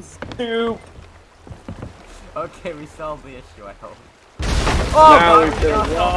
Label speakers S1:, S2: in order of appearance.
S1: Stoop.
S2: Okay, we solved the issue, I hope.
S1: Oh
S3: now
S1: my
S3: we
S1: god.
S3: walk.